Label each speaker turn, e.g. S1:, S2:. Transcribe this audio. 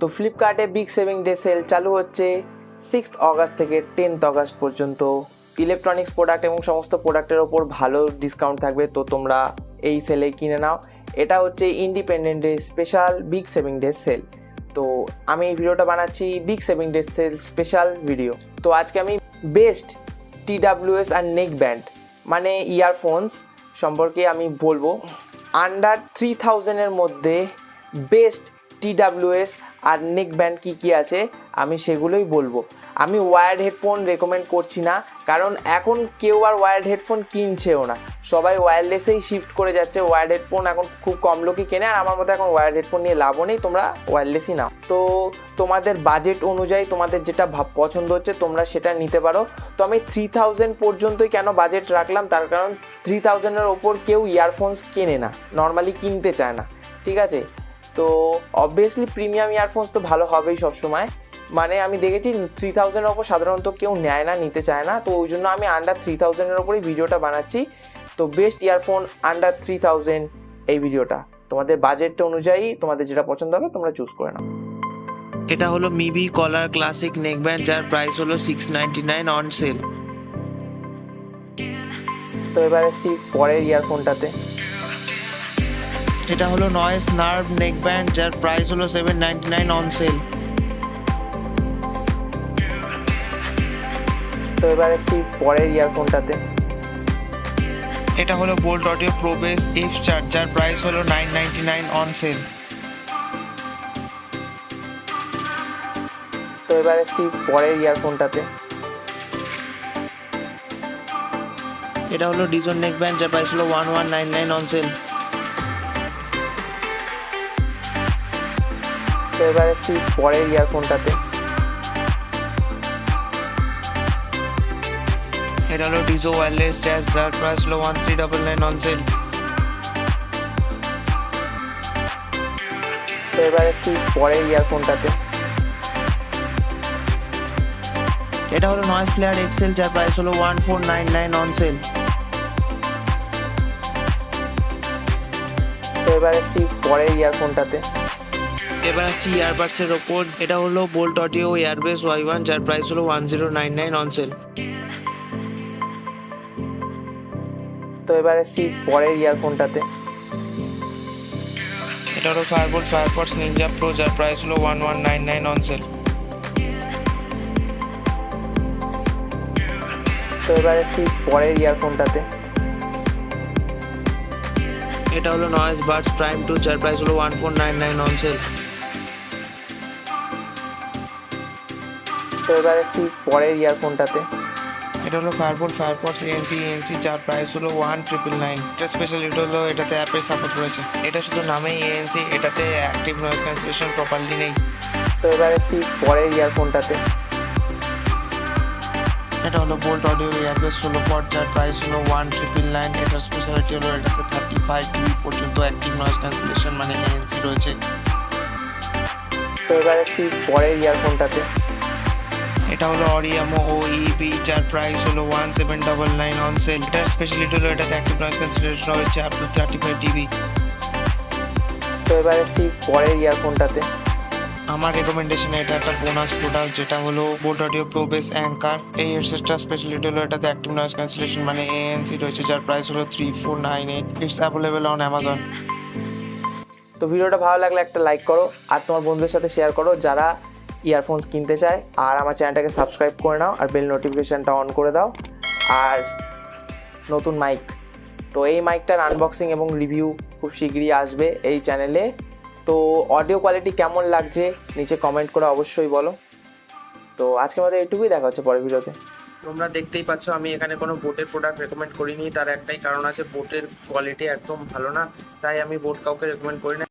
S1: তো ফ্লিপকার্টে big saving day sale চালু হচ্ছে সিক্সথ অগাস্ট থেকে টেন্থ অগাস্ট পর্যন্ত। ইলেকট্রনিক্স প্রোডাক্ট এবং সমস্ত প্রোডাক্টের ওপর ভালো ডিসকাউন্ট থাকবে, তো তোমরা এই সেলে কিনে নাও। এটা হচ্ছে independent day special big saving day sale তো আমি এই ভিডিওটা বানাচ্ছি big saving day sale special video তো আজকে আমি বেস্ট টিডাব্লিউএস আর নেক ব্যান্ড মানে ইয়ারফোনস সম্পর্কে আমি বলব। আন্ডার থ্রি থাউজেন্ডের মধ্যে বেস্ট টিডাব্লিউএস আর নেক ব্যান্ড কী কী আছে, আমি সেগুলোই বলব। আমি ওয়ার্ড হেডফোন রেকমেন্ড করছি না, কারণ এখন কেউ আর ওয়ার্ড হেডফোন কিনছেও না। সবাই ওয়্যারলেসেই শিফট করে যাচ্ছে ওয়ার্ড হেডফোন এখন খুব কম লোকই কেনে, আর আমার মতো এখন ওয়ার্ড হেডফোন নিয়ে লাভও নেই, তোমরা ওয়্যারলেসই নাও। তো তোমাদের বাজেট অনুযায়ী তোমাদের যেটা ভাব পছন্দ হচ্ছে, তোমরা সেটা নিতে পারো। তো আমি থ্রি থাউজেন্ড পর্যন্তই কেন বাজেট রাখলাম, তার কারণ থ্রি থাউজেন্ডের ওপর কেউ ইয়ারফোনস কেনে না নর্মালি কিনতে চায় না। ঠিক আছে? তো অবভিয়াসলি প্রিমিয়াম ইয়ারফোনস তো ভালো হবেই সবসময়। মানে আমি দেখেছি থ্রি থাউজেন্ডের ওপর সাধারণত কেউ নেয় না নিতে চায় না। তো ওই জন্য আমি আন্ডার থ্রি থাউজেন্ডের ওপরেই ভিডিওটা বানাচ্ছি। তো best earphone under three thousand এই ভিডিওটা তোমাদের বাজেটটা অনুযায়ী তোমাদের যেটা পছন্দ হবে তোমরা চুজ করে নাও।
S2: এটা হলো মিবি কলার ক্লাসিক নেকব্যান্ড যার প্রাইস হলো six ninety nine on sale
S1: তো এবারে সি পরের ইয়ারফোনটাতে
S2: এটা হলো নয়েস নার্ভ নেকব্যান্ড যার প্রাইস হলো seven ninety nine on sale
S1: তো এবারে সি পরের ইয়ারফোনটাতে
S2: এটা হলো বোল্ট অডিও প্রোবেস এফ চার যার প্রাইস হলো nine ninety nine on sale
S1: তো এবারে সি পরের ইয়ারফোনটাতে
S2: এটা হলো ডিজন নেকব্যান্ড যার প্রাইস হলো one one nine nine on sale
S1: তো এবারে সি পরের ইয়ারফোনটাতে
S2: এটা হলো ডিজো ওয়্যারলেস জ্যাজ যার প্রাইস হলো one three double nine on sale
S1: তো এবারে সি পরের ইয়ারফোনটাতে
S2: এটা হলো নয়েস প্লেয়ার এক্সেল যার প্রাইস হলো one four nine nine on sale
S1: তো এবারে সি পরের ইয়ারফোনটাতে
S2: এবার আসছি ইয়ারবাডসের ওপর। এটা হলো Boult audio airbass Y one যার প্রাইস হলো one zero nine nine on sale
S1: তো এবারে সি পরের ইয়ারফোনটাতে
S2: এটা হলো ফায়ারবোল্ট ফায়ারপডস নিনজা প্রো যার প্রাইস হলো one one nine nine on sale
S1: তো এবারে সি পরের ইয়ারফোনটাতে
S2: এটা হলো নয়েস বাডস প্রাইম টু যার প্রাইস হলো one four nine nine on sale
S1: তো এবারে সি পরের ইয়ারফোনটাতে
S2: এটা হলো ফায়ারবোল্ট ফায়ারপডস এএনসি এএনসি যার প্রাইস হলো ওয়ান ট্রিপল নাইন এটা স্পেশালিটি হলো এটাতে অ্যাপের সাপোর্ট রয়েছে। এটা শুধু নামেই এএনসি এটাতে অ্যাক্টিভ নয়েজ ক্যান্সেলেশন প্রপারলি নেই।
S1: তো এবারে সি পরের ইয়ারফোনটাতে
S2: এটা হলো বোল্ট অডিও এয়ারবেস ষোলো পট যার প্রাইস হলো ওয়ান ট্রিপল নাইন এটার স্পেশালিটি হলো এটাতে থার্টি ফাইভ ডিবি পর্যন্ত অ্যাক্টিভ নয়েজ ক্যান্সেলেশন মানে এএনসি রয়েছে।
S1: তো এবারে সি পরের ইয়ারফোনটাতে
S2: এটা হলো অরিয়ামো ও ইবি যার প্রাইস হলো one seven double nine on sale এটার স্পেশালিটি হলো এটাতে অ্যাক্টিভ নয়েজ ক্যান্সেলেশন রয়েছে up to thirty five dB
S1: তো এবারে সি পরের ইয়ারফোনটাতে
S2: আমার রেকমেন্ডেশন এটা একটা বোনাস প্রোডাক্ট যেটা হলো boAt audio pro bass anchor এই হেডসেটটার স্পেশালিটি হলো এটাতে অ্যাক্টিভ নয়েজ ক্যান্সেলেশন মানে এএনসি রয়েছে যার প্রাইস হলো three four nine eight it's available on Amazon
S1: তো ভিডিওটা ভালো লাগলে একটা লাইক করো আর তোমার বন্ধুদের সাথে শেয়ার করো যারা ইয়ারফোনস কিনতে চায়, আর আমার চ্যানেলটাকে সাবস্ক্রাইব করে নাও আর বেল নোটিফিকেশানটা অন করে দাও। আর নতুন মাইক তো এই মাইকটার আনবক্সিং এবং রিভিউ খুব শীঘ্রই আসবে এই চ্যানেলে তো অডিও কোয়ালিটি কেমন লাগছে নিচে কমেন্ট করে অবশ্যই বলো। তো আজকে আমাদের এইটুকুই, দেখা হচ্ছে পরের ভিডিওতে।
S2: তোমরা দেখতেই পাচ্ছ, আমি এখানে কোনো বোটের প্রোডাক্ট রেকমেন্ড করিনি, তার একটাই কারণ আছে বোটের কোয়ালিটি একদম ভালো না, তাই আমি বোট কাউকে রেকমেন্ড করি না।